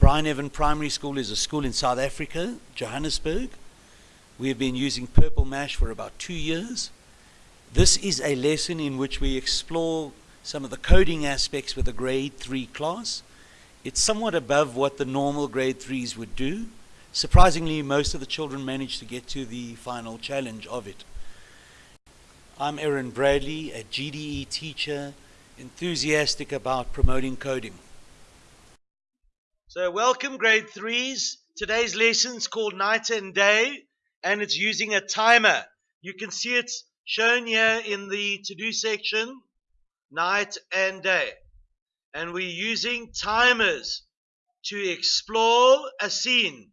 Bryneven Primary School is a school in South Africa, Johannesburg. We have been using Purple Mash for about two years. This is a lesson in which we explore some of the coding aspects with a grade 3 class. It's somewhat above what the normal grade 3s would do. Surprisingly, most of the children managed to get to the final challenge of it. I'm Erin Bradley, a GDE teacher, enthusiastic about promoting coding. So, welcome, grade threes. Today's lesson is called Night and Day, and it's using a timer. You can see it's shown here in the to do section night and day. And we're using timers to explore a scene,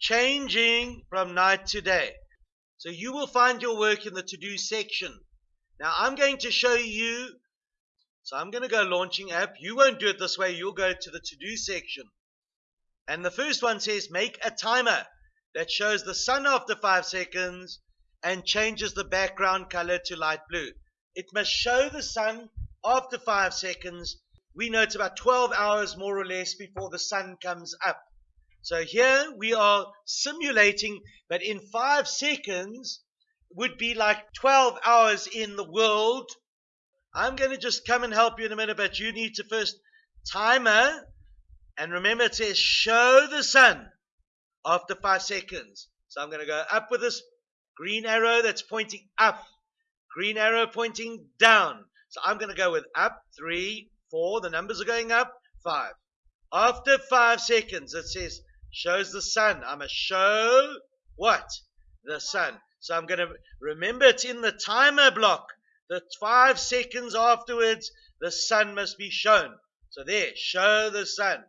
changing from night to day. So you will find your work in the to do section. Now I'm going to show you so I'm going to go launching app. You won't do it this way. You'll go to the to-do section. And the first one says make a timer that shows the sun after five seconds and changes the background color to light blue. It must show the sun after five seconds. We know it's about 12 hours more or less before the sun comes up. So here we are simulating, but in five seconds would be like 12 hours in the world I'm going to just come and help you in a minute, but you need to first timer. And remember, it says show the sun after five seconds. So I'm going to go up with this green arrow that's pointing up, green arrow pointing down. So I'm going to go with up, three, four. The numbers are going up, five. After five seconds, it says shows the sun. I'm to show what? The sun. So I'm going to remember it's in the timer block the five seconds afterwards, the sun must be shown. So there, show the sun.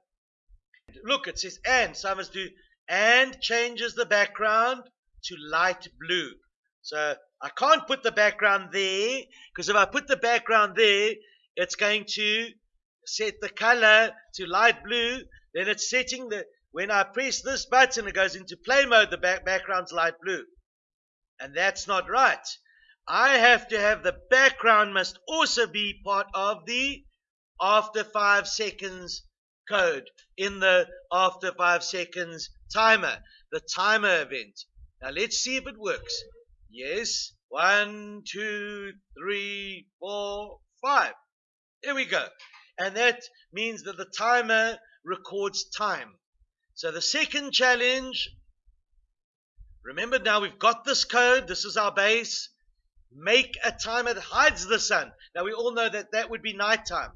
Look, it says and, so I must do and changes the background to light blue. So I can't put the background there, because if I put the background there, it's going to set the color to light blue. Then it's setting the, when I press this button, it goes into play mode, the back, background's light blue. And that's not right. I have to have the background must also be part of the after five seconds code in the after five seconds timer, the timer event. Now let's see if it works. Yes, one, two, three, four, five. Here we go. And that means that the timer records time. So the second challenge, remember now we've got this code, this is our base. Make a timer that hides the sun. Now we all know that that would be nighttime.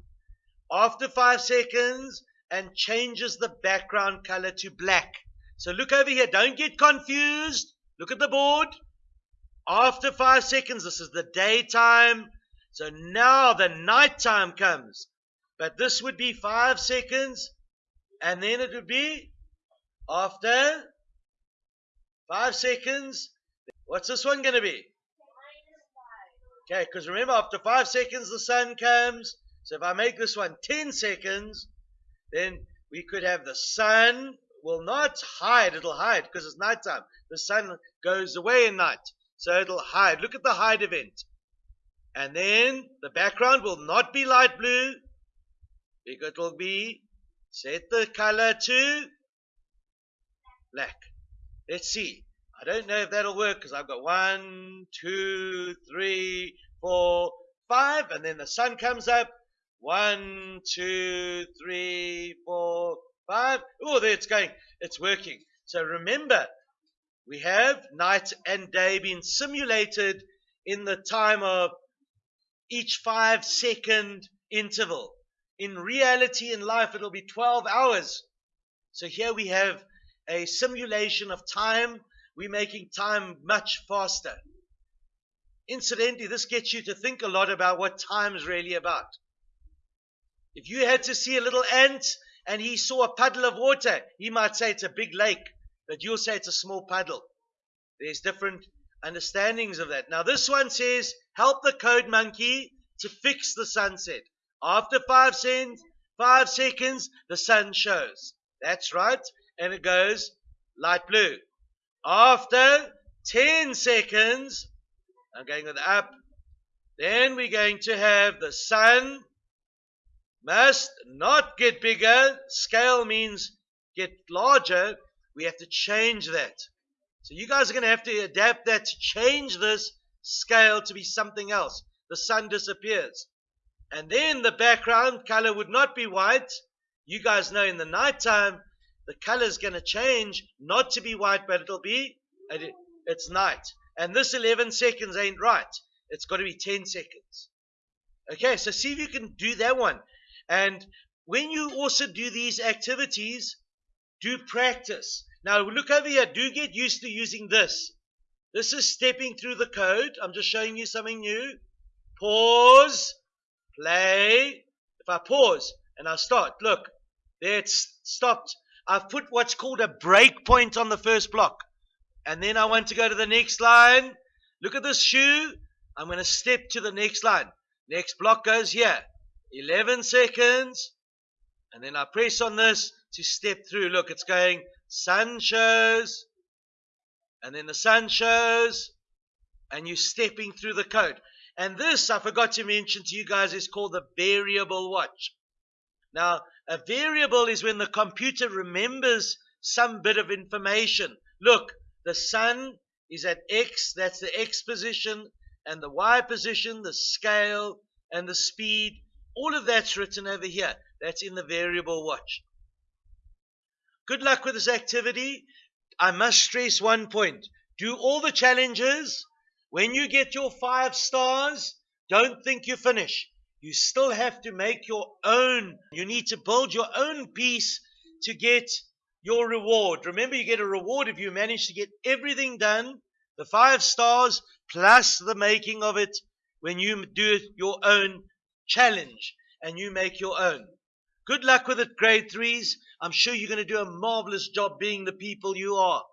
After five seconds and changes the background color to black. So look over here. Don't get confused. Look at the board. After five seconds, this is the daytime. So now the nighttime comes. But this would be five seconds. And then it would be after five seconds. What's this one going to be? Okay, because remember, after five seconds, the sun comes. So if I make this one 10 seconds, then we could have the sun will not hide. It'll hide because it's nighttime. The sun goes away in night. So it'll hide. Look at the hide event. And then the background will not be light blue. Because it will be, set the color to black. Let's see. I don't know if that'll work because I've got one, two, three, four, five, and then the sun comes up. One, two, three, four, five. Oh, there it's going. It's working. So remember, we have night and day being simulated in the time of each five second interval. In reality, in life, it'll be 12 hours. So here we have a simulation of time we're making time much faster. Incidentally, this gets you to think a lot about what time is really about. If you had to see a little ant and he saw a puddle of water, he might say it's a big lake, but you'll say it's a small puddle. There's different understandings of that. Now, this one says, help the code monkey to fix the sunset. After five, cents, five seconds, the sun shows. That's right. And it goes light blue. After 10 seconds, I'm going with up, then we're going to have the sun must not get bigger. Scale means get larger, we have to change that. So you guys are going to have to adapt that to change this scale to be something else. The sun disappears. And then the background color would not be white. You guys know in the nighttime, the color is going to change, not to be white, but it'll be, it's night. And this 11 seconds ain't right. It's got to be 10 seconds. Okay, so see if you can do that one. And when you also do these activities, do practice. Now look over here. Do get used to using this. This is stepping through the code. I'm just showing you something new. Pause. Play. If I pause and I start, look, there it's stopped. I've put what's called a break point on the first block. And then I want to go to the next line. Look at this shoe. I'm going to step to the next line. Next block goes here. 11 seconds. And then I press on this to step through. Look, it's going sun shows. And then the sun shows. And you're stepping through the code. And this, I forgot to mention to you guys, is called the variable watch. Now, a variable is when the computer remembers some bit of information. Look, the sun is at X, that's the X position, and the Y position, the scale, and the speed. All of that's written over here. That's in the variable watch. Good luck with this activity. I must stress one point. Do all the challenges. When you get your five stars, don't think you finish you still have to make your own. You need to build your own piece to get your reward. Remember, you get a reward if you manage to get everything done, the five stars plus the making of it when you do your own challenge and you make your own. Good luck with it, grade threes. I'm sure you're going to do a marvelous job being the people you are.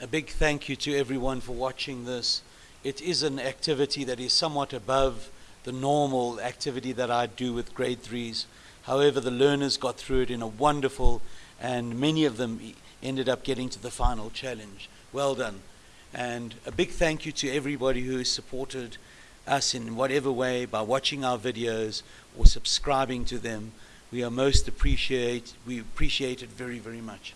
A big thank you to everyone for watching this it is an activity that is somewhat above the normal activity that I do with grade threes. However, the learners got through it in a wonderful, and many of them ended up getting to the final challenge. Well done. And a big thank you to everybody who has supported us in whatever way by watching our videos or subscribing to them. We are most appreciate, we appreciate it very, very much.